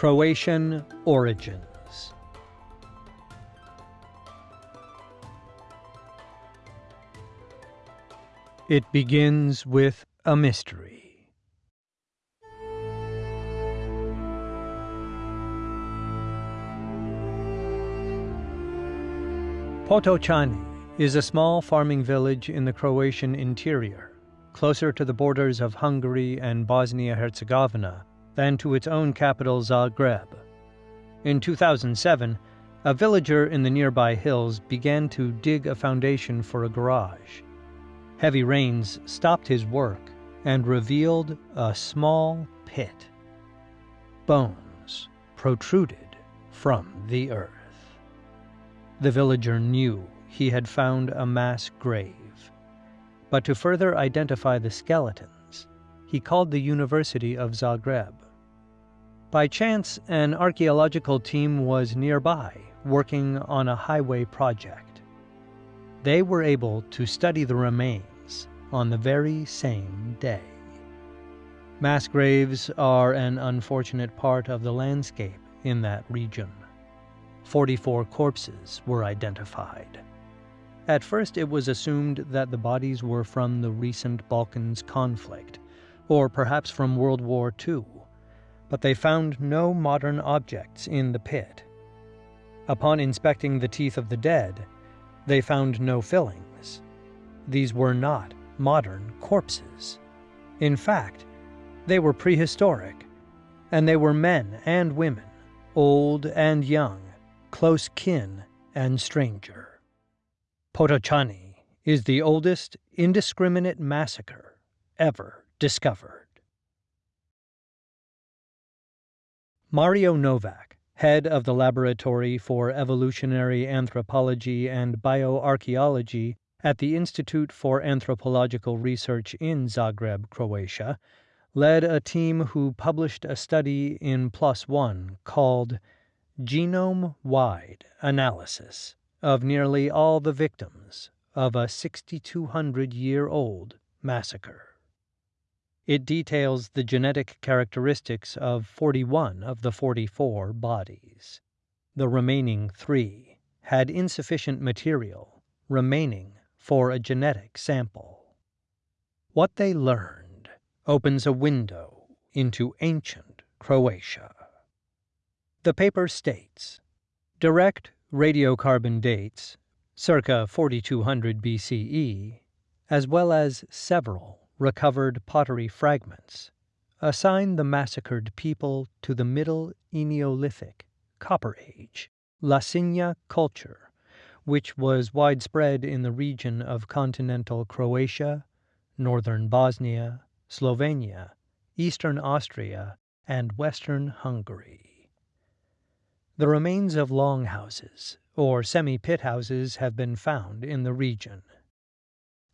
Croatian origins. It begins with a mystery. Potočani is a small farming village in the Croatian interior, closer to the borders of Hungary and Bosnia Herzegovina than to its own capital Zagreb. In 2007, a villager in the nearby hills began to dig a foundation for a garage. Heavy rains stopped his work and revealed a small pit. Bones protruded from the earth. The villager knew he had found a mass grave. But to further identify the skeletons, he called the University of Zagreb. By chance, an archaeological team was nearby working on a highway project. They were able to study the remains on the very same day. Mass graves are an unfortunate part of the landscape in that region. 44 corpses were identified. At first, it was assumed that the bodies were from the recent Balkans conflict, or perhaps from World War II but they found no modern objects in the pit. Upon inspecting the teeth of the dead, they found no fillings. These were not modern corpses. In fact, they were prehistoric, and they were men and women, old and young, close kin and stranger. Potočani is the oldest indiscriminate massacre ever discovered. Mario Novak, head of the Laboratory for Evolutionary Anthropology and Bioarchaeology at the Institute for Anthropological Research in Zagreb, Croatia, led a team who published a study in PLOS ONE called Genome Wide Analysis of Nearly All the Victims of a 6,200 Year Old Massacre. It details the genetic characteristics of 41 of the 44 bodies. The remaining three had insufficient material remaining for a genetic sample. What they learned opens a window into ancient Croatia. The paper states direct radiocarbon dates, circa 4200 BCE, as well as several recovered pottery fragments assign the massacred people to the Middle Eneolithic, Copper Age, Lasinja culture, which was widespread in the region of continental Croatia, northern Bosnia, Slovenia, eastern Austria, and western Hungary. The remains of longhouses, or semi-pit houses, have been found in the region.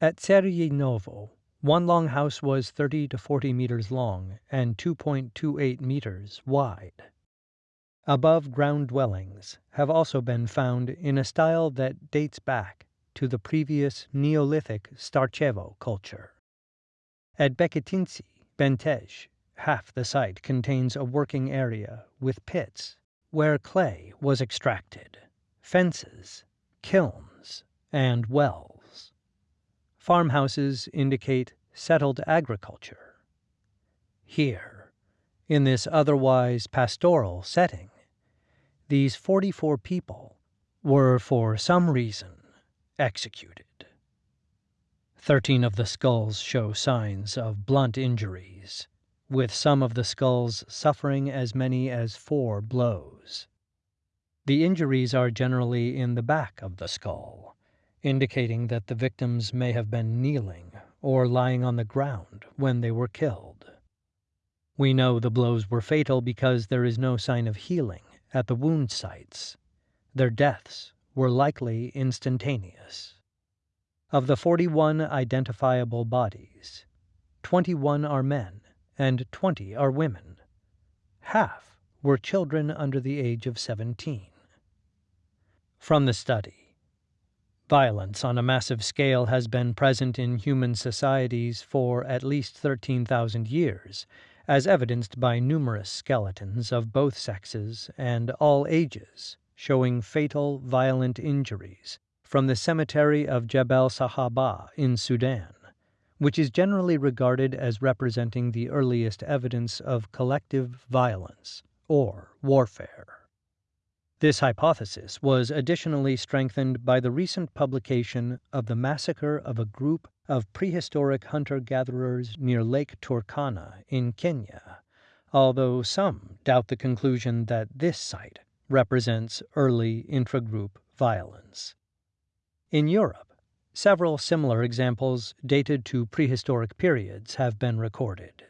At Cerje Novo, one long house was 30 to 40 meters long and 2.28 meters wide. Above ground dwellings have also been found in a style that dates back to the previous Neolithic Starcevo culture. At Beketinci, Bentež, half the site contains a working area with pits where clay was extracted, fences, kilns, and wells. Farmhouses indicate settled agriculture. Here, in this otherwise pastoral setting, these 44 people were for some reason executed. Thirteen of the skulls show signs of blunt injuries, with some of the skulls suffering as many as four blows. The injuries are generally in the back of the skull indicating that the victims may have been kneeling or lying on the ground when they were killed. We know the blows were fatal because there is no sign of healing at the wound sites. Their deaths were likely instantaneous. Of the 41 identifiable bodies, 21 are men and 20 are women. Half were children under the age of 17. From the study, Violence on a massive scale has been present in human societies for at least 13,000 years, as evidenced by numerous skeletons of both sexes and all ages showing fatal, violent injuries from the cemetery of Jebel Sahaba in Sudan, which is generally regarded as representing the earliest evidence of collective violence or warfare. This hypothesis was additionally strengthened by the recent publication of the massacre of a group of prehistoric hunter gatherers near Lake Turkana in Kenya, although some doubt the conclusion that this site represents early intragroup violence. In Europe, several similar examples dated to prehistoric periods have been recorded.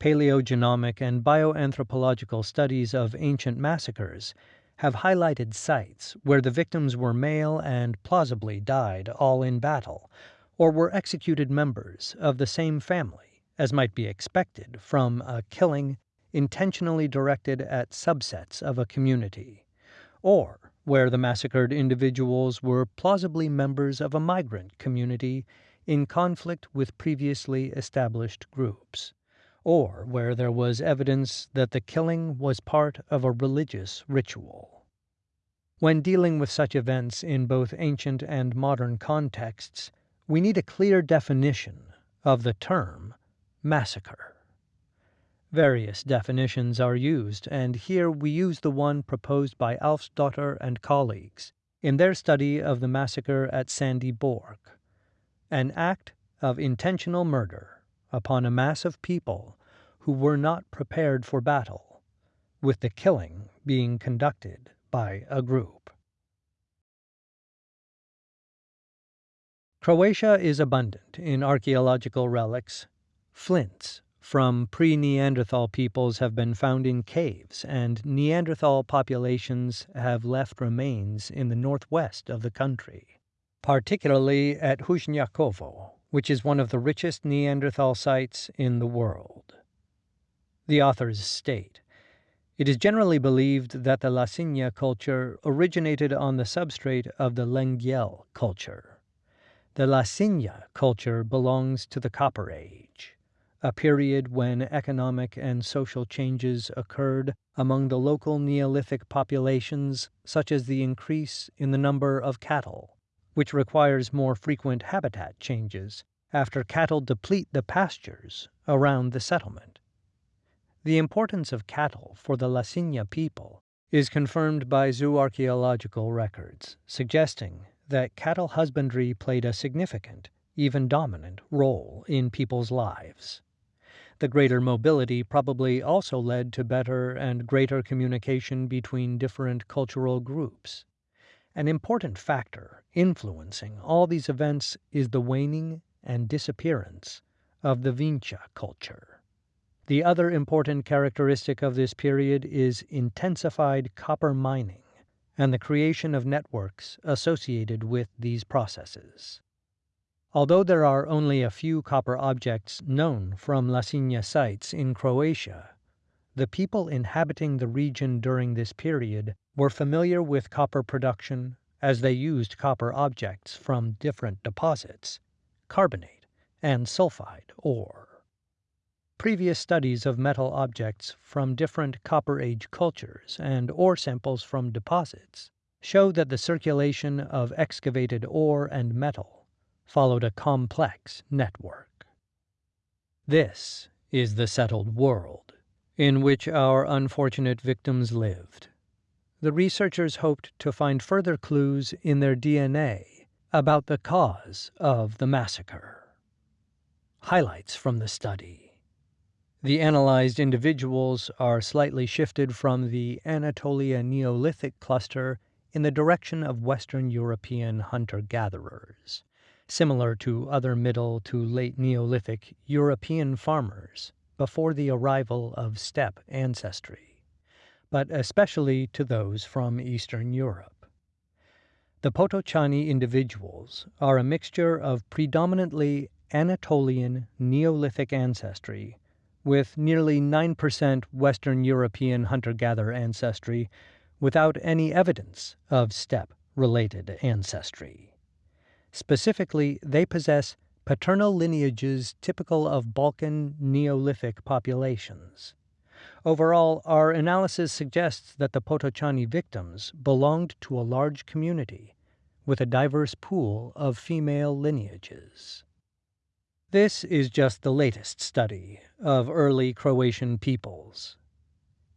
Paleogenomic and bioanthropological studies of ancient massacres have highlighted sites where the victims were male and plausibly died all in battle, or were executed members of the same family, as might be expected from a killing intentionally directed at subsets of a community, or where the massacred individuals were plausibly members of a migrant community in conflict with previously established groups, or where there was evidence that the killing was part of a religious ritual. When dealing with such events in both ancient and modern contexts, we need a clear definition of the term massacre. Various definitions are used, and here we use the one proposed by Alfsdotter and colleagues in their study of the massacre at Sandby Borg, an act of intentional murder upon a mass of people who were not prepared for battle, with the killing being conducted by a group. Croatia is abundant in archaeological relics, flints from pre Neanderthal peoples have been found in caves, and Neanderthal populations have left remains in the northwest of the country, particularly at Hušnjakovo, which is one of the richest Neanderthal sites in the world. The authors state It is generally believed that the Lasinja culture originated on the substrate of the Lengyel culture. The Lasinja culture belongs to the Copper Age a period when economic and social changes occurred among the local Neolithic populations, such as the increase in the number of cattle, which requires more frequent habitat changes after cattle deplete the pastures around the settlement. The importance of cattle for the Lasinja people is confirmed by zooarchaeological records, suggesting that cattle husbandry played a significant, even dominant, role in people's lives. The greater mobility probably also led to better and greater communication between different cultural groups. An important factor influencing all these events is the waning and disappearance of the Vinča culture. The other important characteristic of this period is intensified copper mining and the creation of networks associated with these processes. Although there are only a few copper objects known from Lasinja sites in Croatia, the people inhabiting the region during this period were familiar with copper production as they used copper objects from different deposits, carbonate and sulfide ore. Previous studies of metal objects from different Copper Age cultures and ore samples from deposits show that the circulation of excavated ore and metal followed a complex network. This is the settled world in which our unfortunate victims lived. The researchers hoped to find further clues in their DNA about the cause of the massacre. Highlights from the study. The analyzed individuals are slightly shifted from the Anatolia Neolithic cluster in the direction of Western European hunter-gatherers similar to other Middle to late Neolithic European farmers before the arrival of steppe ancestry, but especially to those from Eastern Europe. The Potočani individuals are a mixture of predominantly Anatolian Neolithic ancestry with nearly 9% Western European hunter-gatherer ancestry without any evidence of steppe related ancestry. Specifically, they possess paternal lineages typical of Balkan Neolithic populations. Overall, our analysis suggests that the Potočani victims belonged to a large community with a diverse pool of female lineages. This is just the latest study of early Croatian peoples.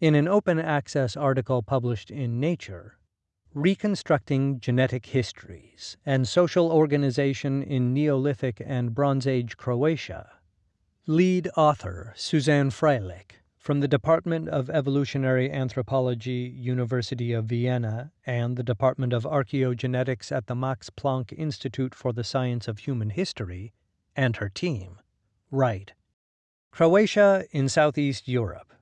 In an open access article published in Nature, Reconstructing Genetic Histories and Social Organization in Neolithic and Bronze Age Croatia, lead author Suzanne Freilich from the Department of Evolutionary Anthropology, University of Vienna, and the Department of Archaeogenetics at the Max Planck Institute for the Science of Human History, and her team, write Croatia in Southeast Europe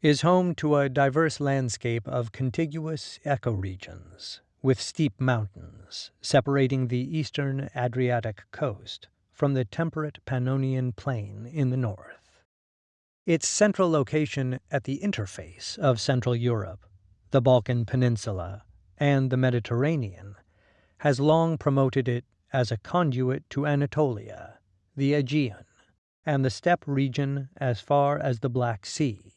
is home to a diverse landscape of contiguous ecoregions, with steep mountains separating the eastern Adriatic coast from the temperate Pannonian plain in the north. Its central location at the interface of Central Europe, the Balkan Peninsula, and the Mediterranean has long promoted it as a conduit to Anatolia, the Aegean, and the steppe region as far as the Black Sea,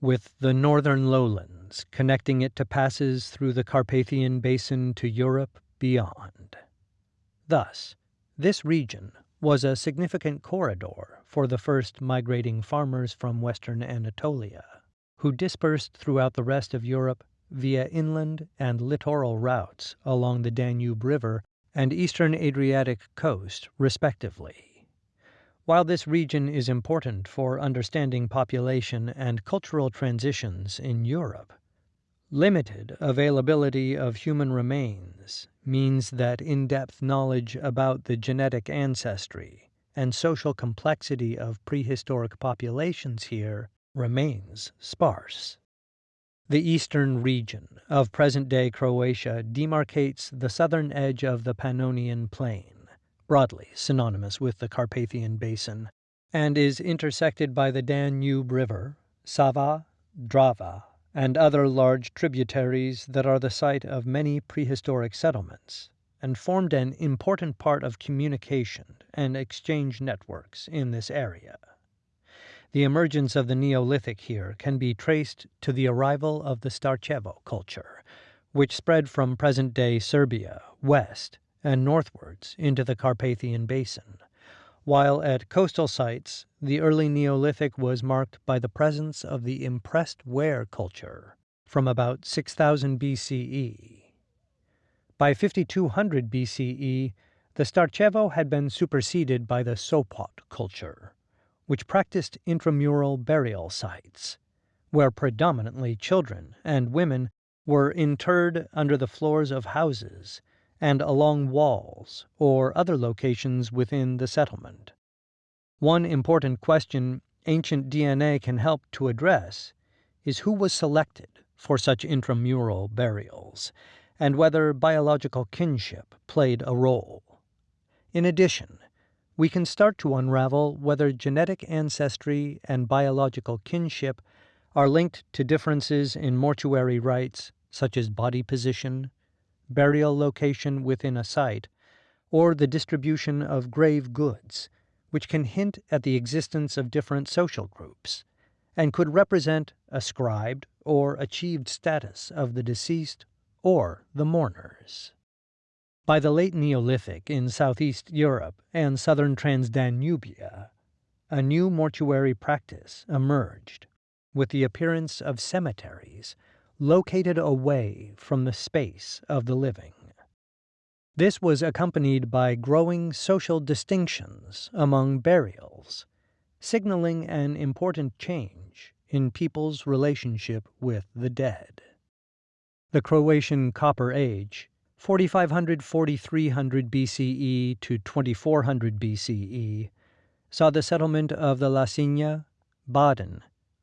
with the northern lowlands connecting it to passes through the Carpathian Basin to Europe beyond. Thus, this region was a significant corridor for the first migrating farmers from western Anatolia, who dispersed throughout the rest of Europe via inland and littoral routes along the Danube River and eastern Adriatic coast, respectively. While this region is important for understanding population and cultural transitions in Europe, Limited availability of human remains means that in-depth knowledge about the genetic ancestry and social complexity of prehistoric populations here remains sparse. The eastern region of present-day Croatia demarcates the southern edge of the Pannonian Plain, broadly synonymous with the Carpathian Basin, and is intersected by the Danube River, Sava, Drava, and other large tributaries that are the site of many prehistoric settlements, and formed an important part of communication and exchange networks in this area. The emergence of the Neolithic here can be traced to the arrival of the Starcevo culture, which spread from present-day Serbia west and northwards into the Carpathian Basin while at coastal sites, the early Neolithic was marked by the presence of the impressed ware culture from about 6000 BCE. By 5200 BCE, the Starchevo had been superseded by the Sopot culture, which practiced intramural burial sites, where predominantly children and women were interred under the floors of houses and along walls or other locations within the settlement. One important question ancient DNA can help to address is who was selected for such intramural burials, and whether biological kinship played a role. In addition, we can start to unravel whether genetic ancestry and biological kinship are linked to differences in mortuary rites such as body position, burial location within a site, or the distribution of grave goods, which can hint at the existence of different social groups, and could represent ascribed or achieved status of the deceased or the mourners. By the late Neolithic in southeast Europe and southern Transdanubia, a new mortuary practice emerged, with the appearance of cemeteries located away from the space of the living. This was accompanied by growing social distinctions among burials, signaling an important change in people's relationship with the dead. The Croatian Copper Age, 4500-4300 BCE to 2400 BCE, saw the settlement of the Lasinja, Baden,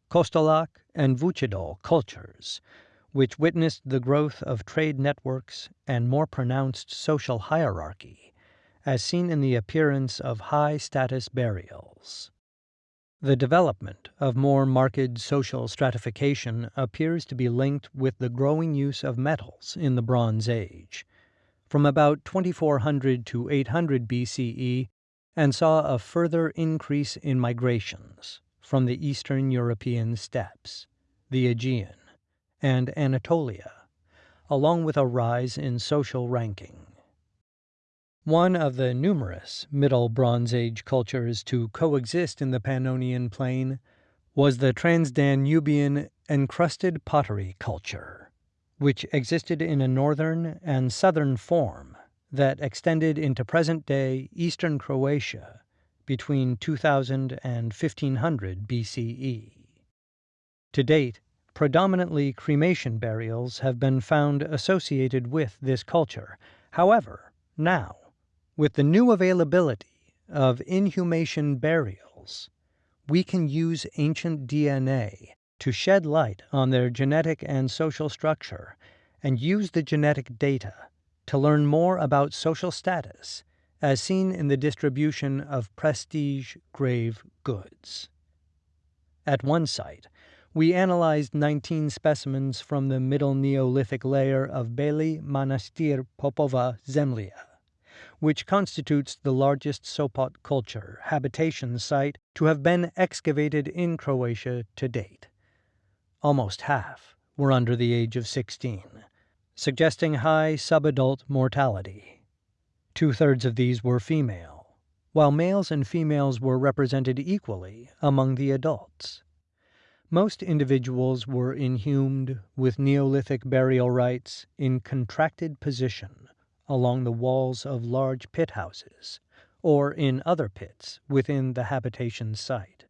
Kostolac, and Vucedol cultures, which witnessed the growth of trade networks and more pronounced social hierarchy, as seen in the appearance of high-status burials. The development of more marked social stratification appears to be linked with the growing use of metals in the Bronze Age. From about 2400 to 800 BCE, and saw a further increase in migrations from the Eastern European steppes, the Aegean, and Anatolia, along with a rise in social ranking. One of the numerous Middle Bronze Age cultures to coexist in the Pannonian Plain was the Transdanubian encrusted pottery culture, which existed in a northern and southern form that extended into present-day eastern Croatia between 2000 and 1500 BCE. To date, predominantly cremation burials have been found associated with this culture. However, now, with the new availability of inhumation burials, we can use ancient DNA to shed light on their genetic and social structure and use the genetic data to learn more about social status as seen in the distribution of prestige grave goods. At one site, we analyzed 19 specimens from the Middle Neolithic layer of Beli Manastir Popova Zemlya, which constitutes the largest Sopot culture habitation site to have been excavated in Croatia to date. Almost half were under the age of 16 suggesting high subadult mortality. Two thirds of these were female, while males and females were represented equally among the adults. Most individuals were inhumed with Neolithic burial rites in contracted position along the walls of large pit houses, or in other pits within the habitation site,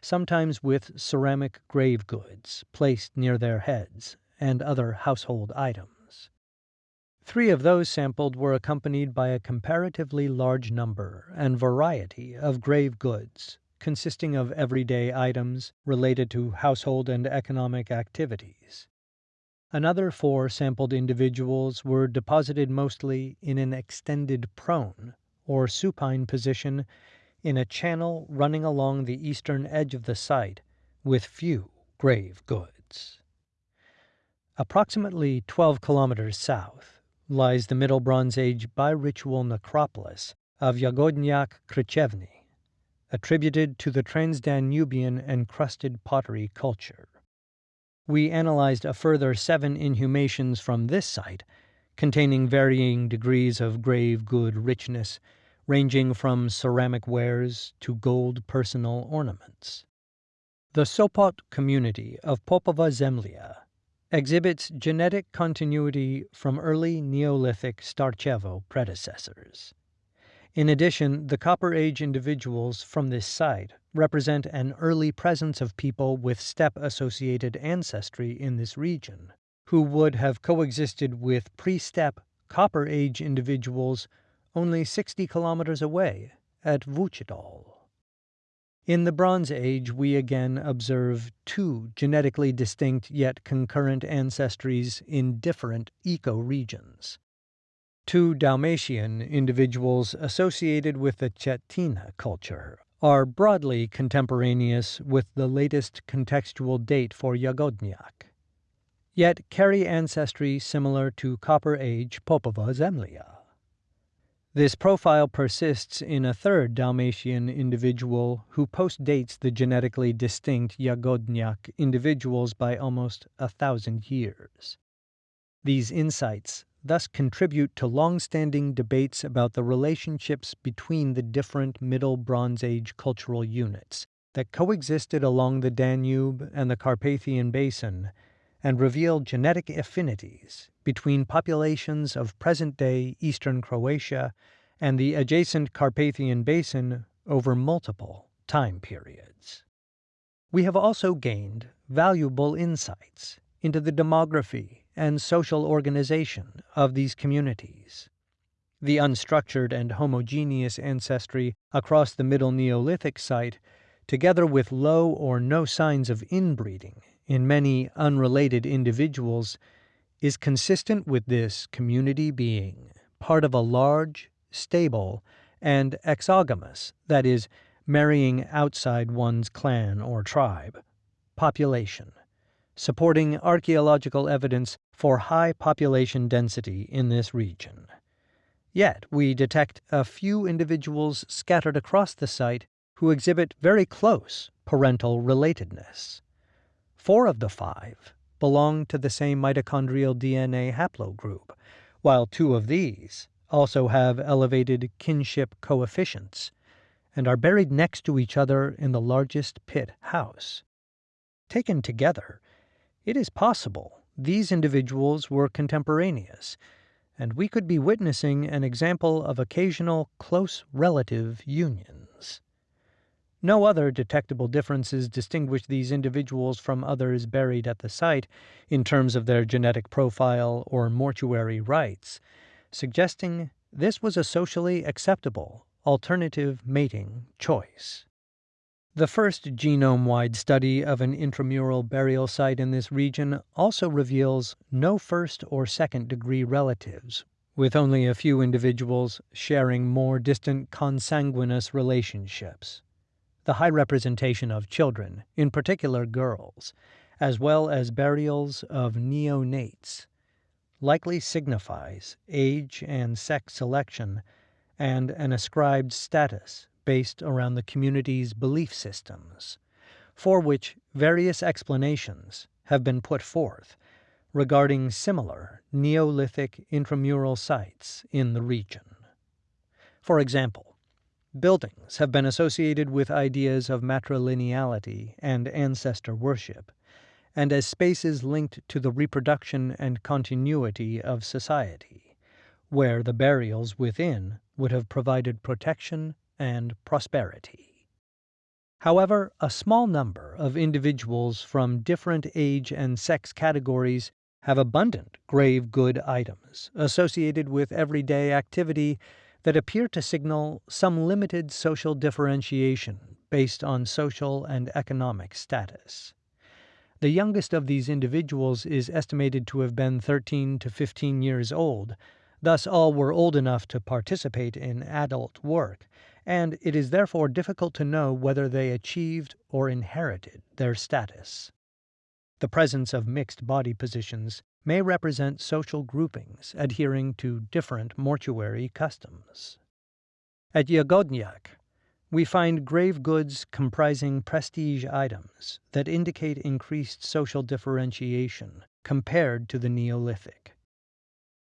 sometimes with ceramic grave goods placed near their heads and other household items. Three of those sampled were accompanied by a comparatively large number and variety of grave goods, consisting of everyday items related to household and economic activities. Another four sampled individuals were deposited mostly in an extended prone or supine position in a channel running along the eastern edge of the site with few grave goods. Approximately 12 kilometers south, lies the Middle Bronze Age biritual necropolis of Jagodnjak Krčevine, attributed to the Transdanubian encrusted pottery culture. We analyzed a further seven inhumations from this site, containing varying degrees of grave good richness, ranging from ceramic wares to gold personal ornaments. The Sopot community of Popova Zemlya exhibits genetic continuity from early Neolithic Starchevo predecessors. In addition, the Copper Age individuals from this site represent an early presence of people with steppe-associated ancestry in this region, who would have coexisted with pre-steppe Copper Age individuals only 60 kilometers away at Vucedol. In the Bronze Age, we again observe two genetically distinct yet concurrent ancestries in different ecoregions. Two Dalmatian individuals associated with the Cetina culture are broadly contemporaneous with the latest contextual date for Jagodnjak, yet carry ancestry similar to Copper Age Popova Zemlya. This profile persists in a third Dalmatian individual who postdates the genetically distinct Jagodnjak individuals by almost a thousand years. These insights thus contribute to long-standing debates about the relationships between the different Middle Bronze Age cultural units that coexisted along the Danube and the Carpathian Basin and reveal genetic affinities between populations of present-day eastern Croatia and the adjacent Carpathian Basin over multiple time periods. We have also gained valuable insights into the demography and social organization of these communities. The unstructured and homogeneous ancestry across the Middle Neolithic site, together with low or no signs of inbreeding in many unrelated individuals is consistent with this community being part of a large, stable, and exogamous, that is, marrying outside one's clan or tribe, population, supporting archaeological evidence for high population density in this region. Yet we detect a few individuals scattered across the site who exhibit very close parental relatedness. Four of the five belong to the same mitochondrial DNA haplogroup, while two of these also have elevated kinship coefficients and are buried next to each other in the largest pit house. Taken together, it is possible these individuals were contemporaneous, and we could be witnessing an example of occasional close relative unions. No other detectable differences distinguish these individuals from others buried at the site in terms of their genetic profile or mortuary rites, suggesting this was a socially acceptable alternative mating choice. The first genome wide study of an intramural burial site in this region also reveals no first or second degree relatives, with only a few individuals sharing more distant consanguineous relationships. The high representation of children, in particular girls, as well as burials of neonates, likely signifies age and sex selection and an ascribed status based around the community's belief systems, for which various explanations have been put forth regarding similar Neolithic intramural sites in the region. For example, Buildings have been associated with ideas of matrilineality and ancestor worship, and as spaces linked to the reproduction and continuity of society, where the burials within would have provided protection and prosperity. However, a small number of individuals from different age and sex categories have abundant grave good items associated with everyday activity that appear to signal some limited social differentiation based on social and economic status. The youngest of these individuals is estimated to have been 13 to 15 years old, thus all were old enough to participate in adult work, and it is therefore difficult to know whether they achieved or inherited their status. The presence of mixed body positions may represent social groupings adhering to different mortuary customs. At Jagodnjak, we find grave goods comprising prestige items that indicate increased social differentiation compared to the Neolithic.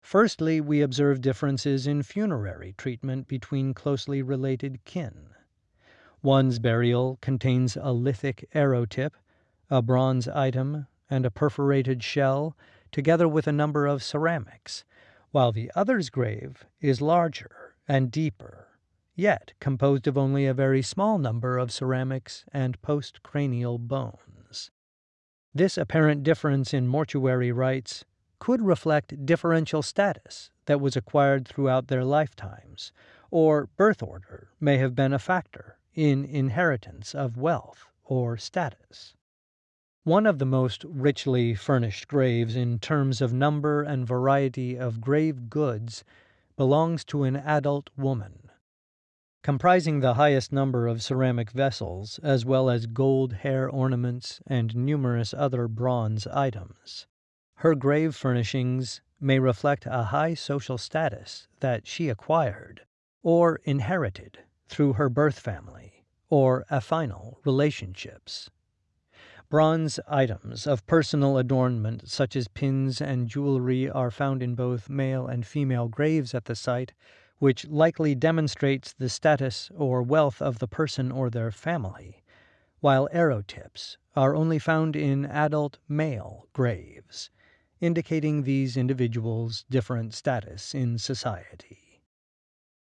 Firstly, we observe differences in funerary treatment between closely related kin. One's burial contains a lithic arrow tip, a bronze item, and a perforated shell together with a number of ceramics, while the other's grave is larger and deeper, yet composed of only a very small number of ceramics and postcranial bones. This apparent difference in mortuary rites could reflect differential status that was acquired throughout their lifetimes, or birth order may have been a factor in inheritance of wealth or status. One of the most richly furnished graves in terms of number and variety of grave goods belongs to an adult woman. Comprising the highest number of ceramic vessels, as well as gold hair ornaments and numerous other bronze items. Her grave furnishings may reflect a high social status that she acquired or inherited through her birth family or affinal relationships. Bronze items of personal adornment, such as pins and jewelry, are found in both male and female graves at the site, which likely demonstrates the status or wealth of the person or their family, while arrow tips are only found in adult male graves, indicating these individuals' different status in society.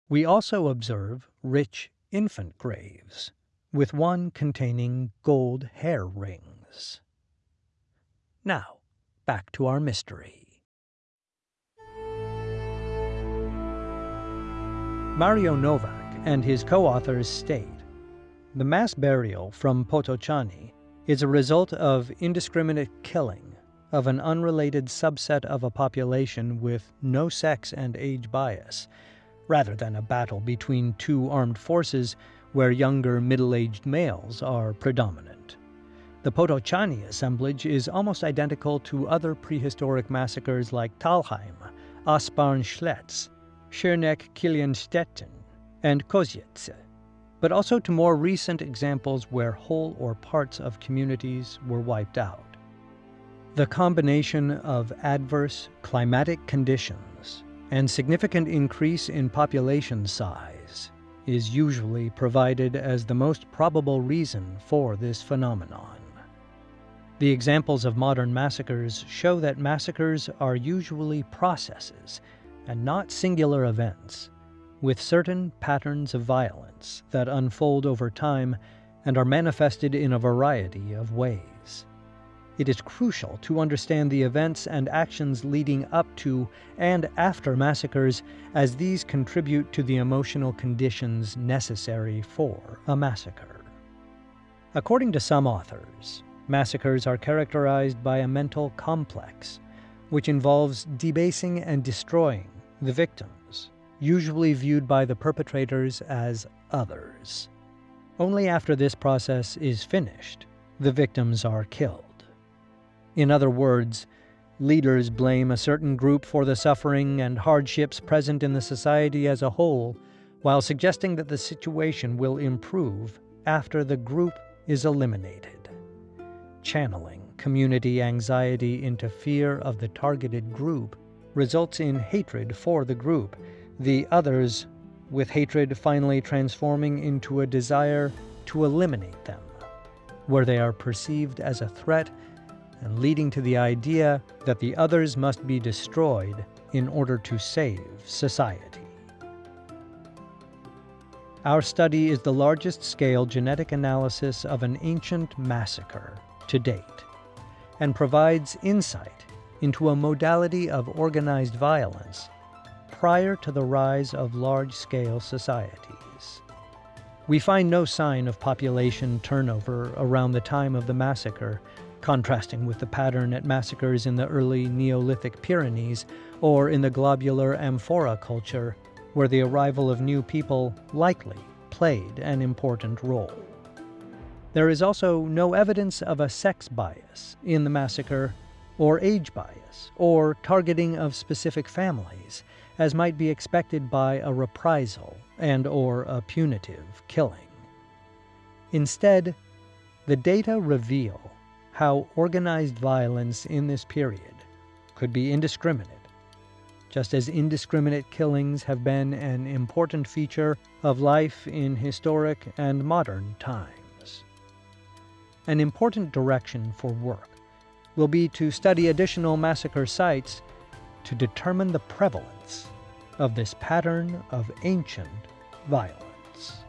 We also observe rich infant graves, with one containing gold hair rings. Now, back to our mystery. Mario Novak and his co-authors state, the mass burial from Potočani is a result of indiscriminate killing of an unrelated subset of a population with no sex and age bias, rather than a battle between two armed forces where younger middle-aged males are predominant. The Potočani assemblage is almost identical to other prehistoric massacres like Talheim, Asparn Schletz, Schöneck Kilianstädten, and Kozice, but also to more recent examples where whole or parts of communities were wiped out. The combination of adverse climatic conditions and significant increase in population size is usually provided as the most probable reason for this phenomenon. The examples of modern massacres show that massacres are usually processes and not singular events, with certain patterns of violence that unfold over time and are manifested in a variety of ways. It is crucial to understand the events and actions leading up to and after massacres, as these contribute to the emotional conditions necessary for a massacre. According to some authors, Massacres are characterized by a mental complex, which involves debasing and destroying the victims, usually viewed by the perpetrators as others. Only after this process is finished, the victims are killed. In other words, leaders blame a certain group for the suffering and hardships present in the society as a whole, while suggesting that the situation will improve after the group is eliminated. Channeling community anxiety into fear of the targeted group results in hatred for the group, the others, with hatred finally transforming into a desire to eliminate them, where they are perceived as a threat and leading to the idea that the others must be destroyed in order to save society. Our study is the largest scale genetic analysis of an ancient massacre to date and provides insight into a modality of organized violence prior to the rise of large scale societies. We find no sign of population turnover around the time of the massacre, contrasting with the pattern at massacres in the early Neolithic Pyrenees or in the globular amphora culture, where the arrival of new people likely played an important role. There is also no evidence of a sex bias in the massacre, or age bias, or targeting of specific families, as might be expected by a reprisal and or a punitive killing. Instead, the data reveal how organized violence in this period could be indiscriminate, just as indiscriminate killings have been an important feature of life in historic and modern times. An important direction for work will be to study additional massacre sites to determine the prevalence of this pattern of ancient violence.